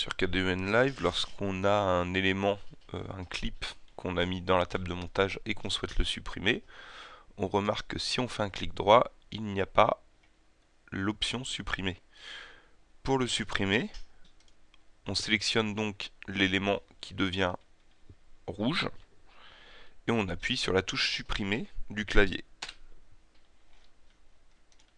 sur KDEN Live, lorsqu'on a un élément, euh, un clip qu'on a mis dans la table de montage et qu'on souhaite le supprimer, on remarque que si on fait un clic droit, il n'y a pas l'option supprimer. Pour le supprimer, on sélectionne donc l'élément qui devient rouge et on appuie sur la touche supprimer du clavier.